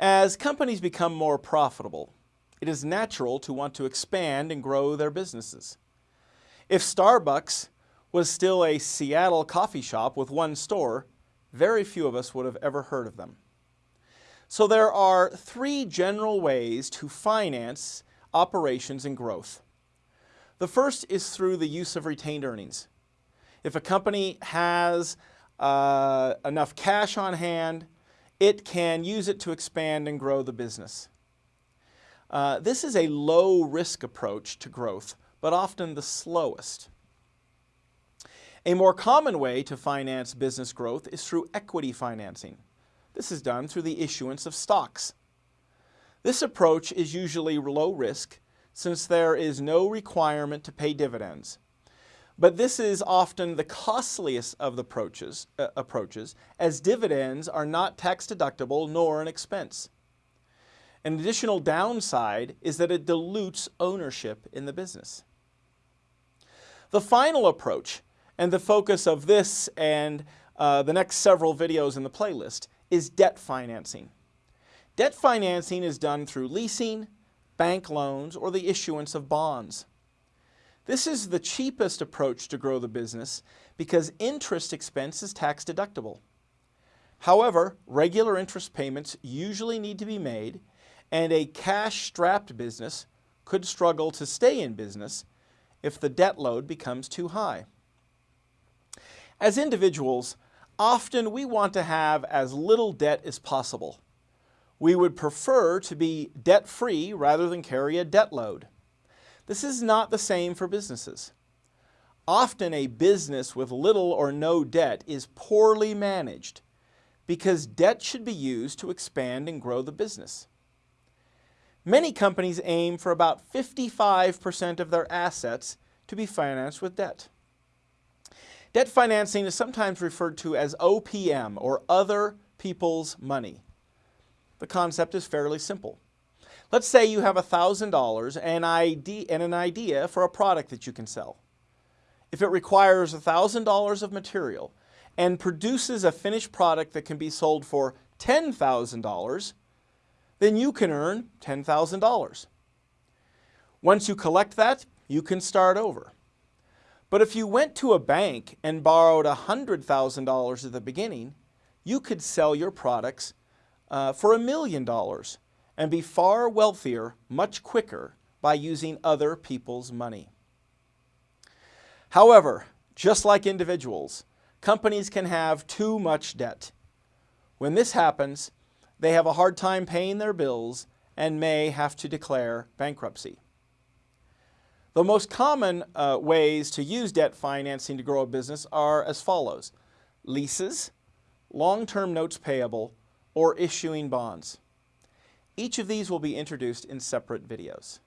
As companies become more profitable, it is natural to want to expand and grow their businesses. If Starbucks was still a Seattle coffee shop with one store, very few of us would have ever heard of them. So there are three general ways to finance operations and growth. The first is through the use of retained earnings. If a company has uh, enough cash on hand, it can use it to expand and grow the business. Uh, this is a low risk approach to growth, but often the slowest. A more common way to finance business growth is through equity financing. This is done through the issuance of stocks. This approach is usually low risk since there is no requirement to pay dividends. But this is often the costliest of the approaches, uh, approaches as dividends are not tax deductible nor an expense. An additional downside is that it dilutes ownership in the business. The final approach and the focus of this and uh, the next several videos in the playlist is debt financing. Debt financing is done through leasing, bank loans, or the issuance of bonds. This is the cheapest approach to grow the business because interest expense is tax deductible. However, regular interest payments usually need to be made and a cash-strapped business could struggle to stay in business if the debt load becomes too high. As individuals, often we want to have as little debt as possible. We would prefer to be debt-free rather than carry a debt load. This is not the same for businesses. Often a business with little or no debt is poorly managed because debt should be used to expand and grow the business. Many companies aim for about 55% of their assets to be financed with debt. Debt financing is sometimes referred to as OPM, or other people's money. The concept is fairly simple. Let's say you have $1,000 and an idea for a product that you can sell. If it requires $1,000 of material and produces a finished product that can be sold for $10,000, then you can earn $10,000. Once you collect that, you can start over. But if you went to a bank and borrowed $100,000 at the beginning, you could sell your products uh, for a million dollars and be far wealthier much quicker by using other people's money. However, just like individuals, companies can have too much debt. When this happens, they have a hard time paying their bills and may have to declare bankruptcy. The most common uh, ways to use debt financing to grow a business are as follows. Leases, long-term notes payable, or issuing bonds. Each of these will be introduced in separate videos.